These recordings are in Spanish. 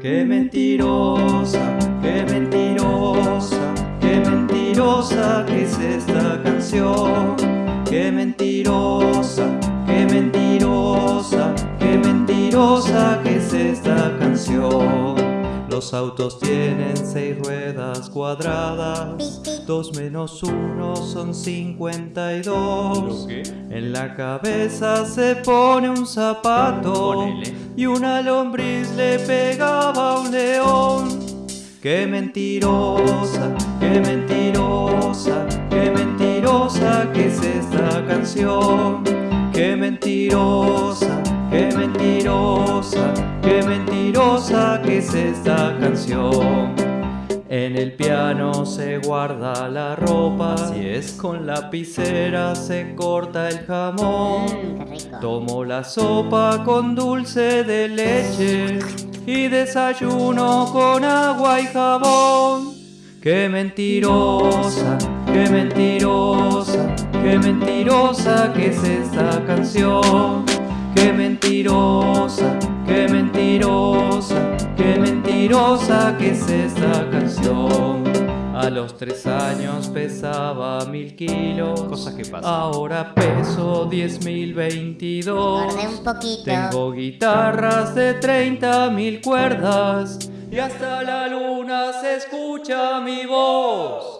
Qué mentirosa, qué mentirosa, qué mentirosa que es esta canción. Qué mentirosa, Los autos tienen seis ruedas cuadradas, dos menos uno son cincuenta y dos. En la cabeza se pone un zapato y una lombriz le pegaba a un león. Qué mentirosa, qué mentirosa, qué mentirosa que es esta canción. Qué mentirosa, qué mentirosa, qué mentirosa que es esta canción. En el piano se guarda la ropa, si es con lapicera se corta el jamón. Mm, Tomo la sopa con dulce de leche y desayuno con agua y jabón. Qué mentirosa, qué mentirosa, qué mentirosa que es esta canción. Qué mentirosa, qué mentirosa, qué mentirosa que es esta canción. A los tres años pesaba mil kilos, Cosas que pasan. ahora peso diez mil veintidós. Un poquito. Tengo guitarras de 30 mil cuerdas y hasta la luna se escucha mi voz.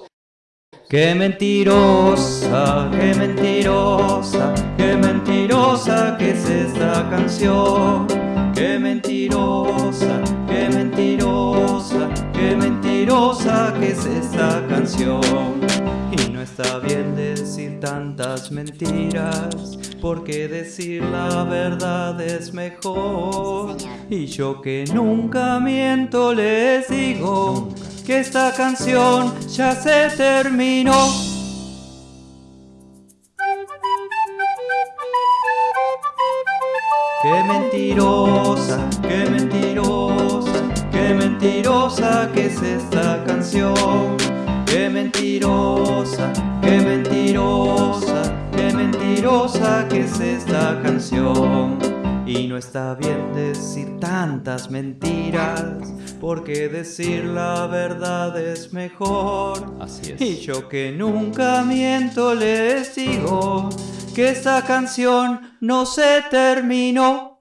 Qué mentirosa, qué mentirosa, qué mentirosa que es esta canción. Qué mentirosa, qué mentirosa, qué mentirosa que es esta canción. Y no está bien decir tantas mentiras, porque decir la verdad es mejor. Y yo que nunca miento les digo que esta canción ya se terminó. Qué mentirosa, qué mentirosa, qué mentirosa que es esta canción. Qué mentirosa, qué mentirosa, qué mentirosa que es esta canción. Y no está bien decir tantas mentiras, porque decir la verdad es mejor. Así es. Y yo que nunca miento les digo que esta canción no se terminó.